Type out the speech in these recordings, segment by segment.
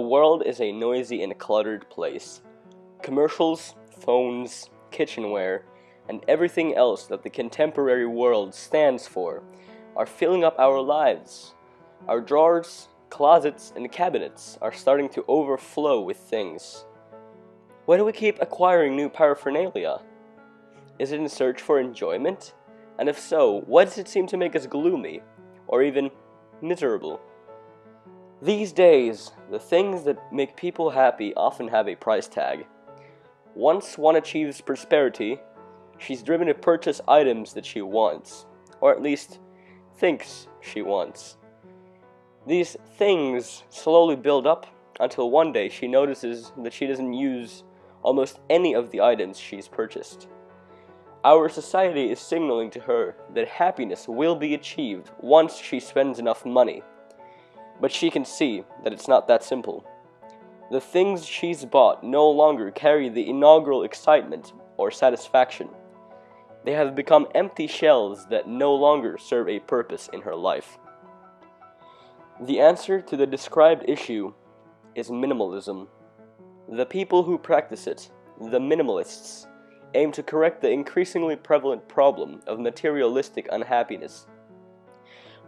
world is a noisy and cluttered place. Commercials, phones, kitchenware, and everything else that the contemporary world stands for are filling up our lives. Our drawers, closets, and cabinets are starting to overflow with things. Why do we keep acquiring new paraphernalia? Is it in search for enjoyment? And if so, why does it seem to make us gloomy, or even miserable? These days, the things that make people happy often have a price tag. Once one achieves prosperity, she's driven to purchase items that she wants, or at least thinks she wants. These things slowly build up until one day she notices that she doesn't use almost any of the items she's purchased. Our society is signaling to her that happiness will be achieved once she spends enough money but she can see that it's not that simple. The things she's bought no longer carry the inaugural excitement or satisfaction. They have become empty shells that no longer serve a purpose in her life. The answer to the described issue is minimalism. The people who practice it, the minimalists, aim to correct the increasingly prevalent problem of materialistic unhappiness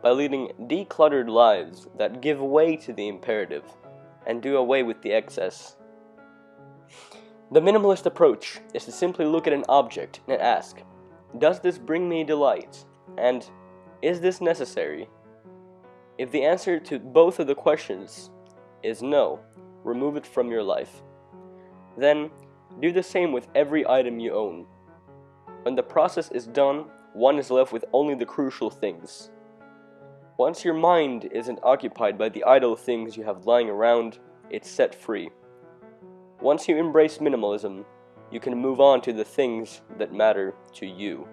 by leading decluttered lives that give way to the imperative and do away with the excess. The minimalist approach is to simply look at an object and ask, Does this bring me delight? And is this necessary? If the answer to both of the questions is no, remove it from your life. Then, do the same with every item you own. When the process is done, one is left with only the crucial things. Once your mind isn't occupied by the idle things you have lying around, it's set free. Once you embrace minimalism, you can move on to the things that matter to you.